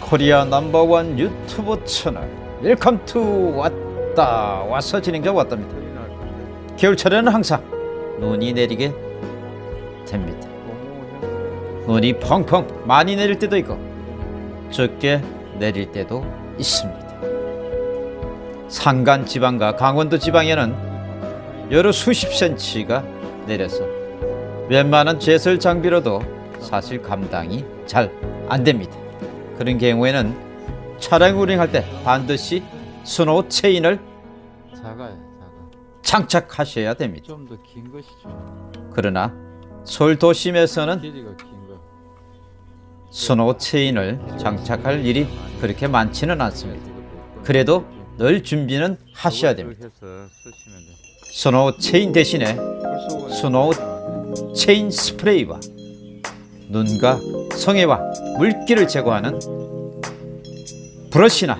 Korea number one 유튜브 채널. Welcome to 왔다. 와서 진행자 왔답니다. 겨울철에는 항상 눈이 내리게 됩니다. 눈이 펑펑 많이 내릴 때도 있고 적게 내릴 때도 있습니다. 산간 지방과 강원도 지방에는 여러 수십 센치가 내려서 웬만한 제설 장비로도 사실 감당이 잘 안됩니다 그런 경우에는 차량 운행할 때 반드시 스노우 체인을 작아요, 작아. 장착하셔야 됩니다. 좀 더 긴 것이죠. 그러나 서울 도심에서는. 스노우 체인을 장착할 일이 그렇게 많지는 않습니다. 그래도 늘 준비는 하셔야 됩니다. 돼. 스노우 체인 대신에 스노우 체인 스프레이와 눈과 성에와 물기를 제거하는 브러쉬나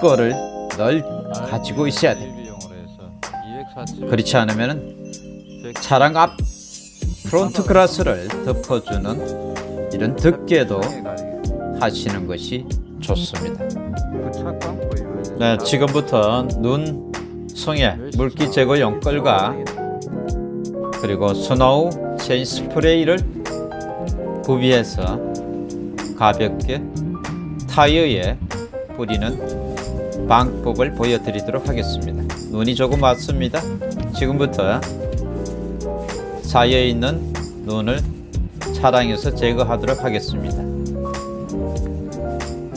거를 늘 가지고 있어야 247. 그렇지 않으면 차량 앞 front glass를 덮어주는 이런 덮개도 하시는 것이 좋습니다. 그 네, 지금부터 눈 성에 물기 제거용 끌과 그리고 스노우 체인 스프레이를 구비해서 가볍게 타이어에 뿌리는 방법을 보여드리도록 하겠습니다. 눈이 조금 왔습니다. 지금부터 쌓여 있는 눈을 차량에서 제거하도록 하겠습니다.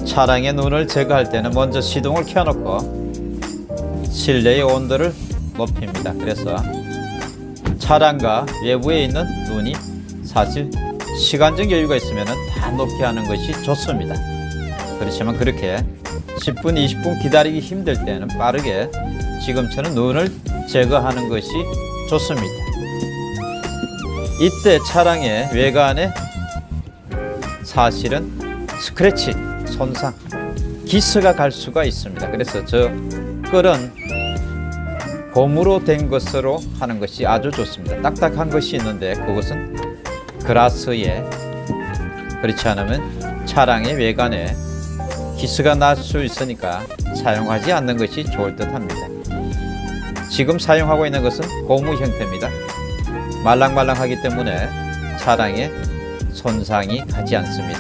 차량의 눈을 제거할 때는 먼저 시동을 켜놓고 실내의 온도를 높입니다. 그래서 차량과 외부에 있는 눈이 사실 시간적 여유가 있으면 다 높게 하는 것이 좋습니다. 그렇지만 그렇게 10분, 20분 기다리기 힘들 때는 빠르게 지금처럼 눈을 제거하는 것이 좋습니다. 이때 차량의 외관에 사실은 스크래치, 손상, 기스가 갈 수가 있습니다. 그래서 저 끌은 고무로 된 것으로 하는 것이 아주 좋습니다. 딱딱한 것이 있는데 그것은 그라스에 그렇지 않으면 차량의 외관에 기스가 날 수 있으니까 사용하지 않는 것이 좋을 듯 합니다. 지금 사용하고 있는 것은 고무 형태입니다. 말랑말랑하기 때문에 차량에 손상이 가지 않습니다.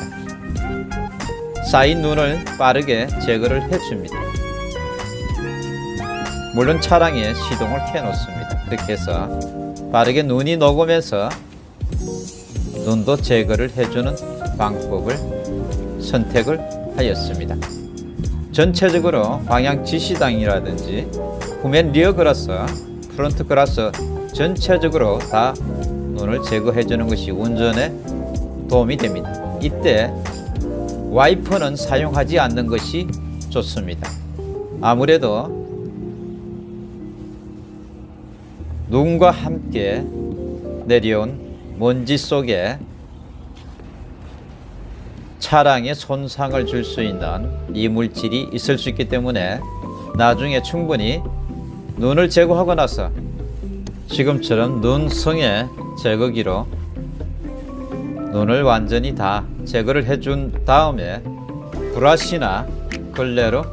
쌓인 눈을 빠르게 제거를 해줍니다. 물론 차량에 시동을 켜놓습니다. 그렇게 해서 빠르게 눈이 녹으면서 눈도 제거를 해주는 방법을 선택을 하였습니다. 전체적으로 방향 지시당이라든지 후면 rear glass, front glass 전체적으로 다 눈을 제거해 주는 것이 운전에 도움이 됩니다. 이때 와이퍼는 사용하지 않는 것이 좋습니다. 아무래도 눈과 함께 내려온 먼지 속에 차량에 손상을 줄 수 있는 이물질이 있을 수 있기 때문에 나중에 충분히 눈을 제거하고 나서 지금처럼 눈성의 제거기로 눈을 완전히 다 제거를 해준 다음에 브러쉬나 걸레로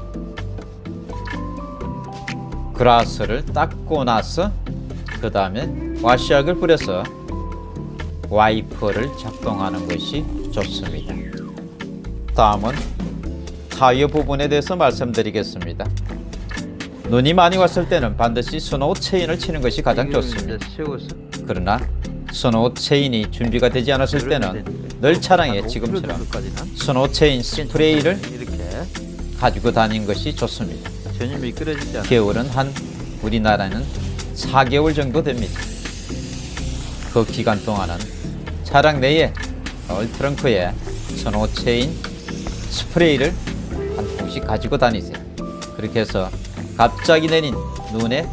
그라스를 닦고 나서 그 다음에 와시약을 뿌려서 와이퍼를 작동하는 것이 좋습니다. 다음은 타이어 부분에 대해서 말씀드리겠습니다. 눈이 많이 왔을 때는 반드시 스노우 체인을 치는 것이 가장 좋습니다. 그러나 스노우 체인이 준비가 되지 않았을 때는 늘 차량에 지금처럼 스노우 체인 스프레이를 가지고 다니는 것이 좋습니다. 겨울은 한 우리나라는 4개월 정도 됩니다. 그 기간 동안은 차량 내에 얼 트렁크에 스노우 체인 스프레이를 한 통씩 가지고 다니세요. 그렇게 해서 갑자기 내린 눈에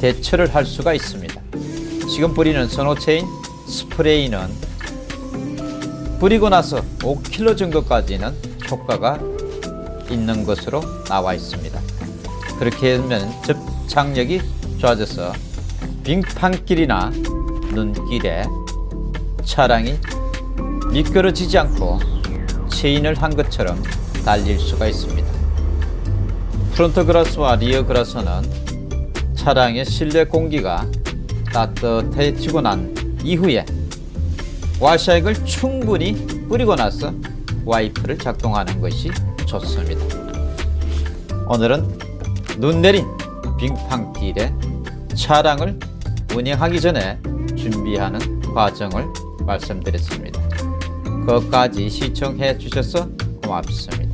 대처를 할 수가 있습니다. 지금 뿌리는 스노우 체인 스프레이는 뿌리고 나서 5kg 정도까지는 효과가 있는 것으로 나와 있습니다. 그렇게 하면 접착력이 좋아져서 빙판길이나 눈길에 차량이 미끄러지지 않고 체인을 한 것처럼 달릴 수가 있습니다. front glass와 rear glass는 차량의 실내 공기가 따뜻해지고 난 이후에 washer액을 충분히 뿌리고 나서 와이퍼를 작동하는 것이 좋습니다. 오늘은 눈 내린 빙판길에 차량을 운행하기 전에 준비하는 과정을 말씀드렸습니다. 끝까지 시청해 주셔서 고맙습니다.